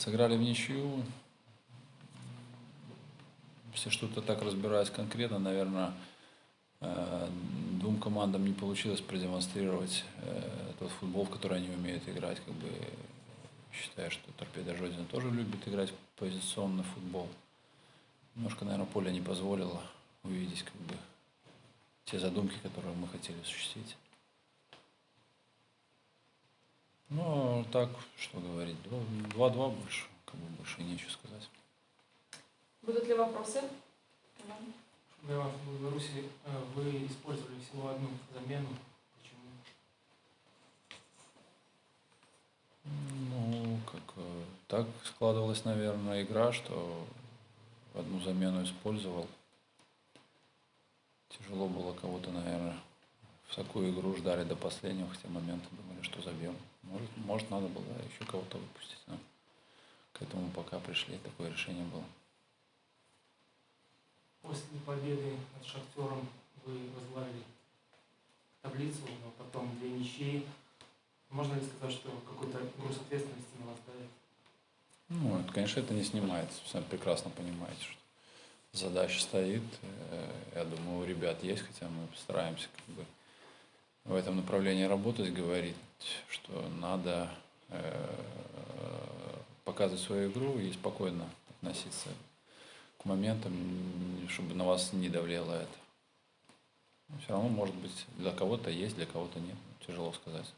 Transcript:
Сыграли в ничью. Если что-то так разбираясь конкретно, наверное, э, двум командам не получилось продемонстрировать э, тот футбол, в который они умеют играть. Как бы, считаю, что Торпеда Жодина тоже любит играть позиционный футбол. Немножко, наверное, поле не позволило увидеть как бы, те задумки, которые мы хотели осуществить. Ну, так, что говорить, 2-2 больше, как бы больше нечего сказать. Будут ли вопросы? Когда в Беларуси э, вы использовали всего одну замену. Почему? Ну, как э, так складывалась, наверное, игра, что одну замену использовал. Тяжело было кого-то, наверное, в такую игру ждали до последнего, хотя моменты думали, что забьем. Может, может надо было еще кого-то выпустить, но к этому пока пришли, такое решение было. После победы над Шахтером вы возглавили таблицу, но потом две ничьи. Можно ли сказать, что какой-то груз ответственности на вас давит? Ну, это, конечно, это не снимается. Вы сами прекрасно понимаете, что задача стоит. Э, я думаю, у ребят есть, хотя мы постараемся как бы в этом направлении работать, говорить, что надо э, показывать свою игру и спокойно относиться к моментам, чтобы на вас не давлело это. Все равно, может быть, для кого-то есть, для кого-то нет. Тяжело сказать.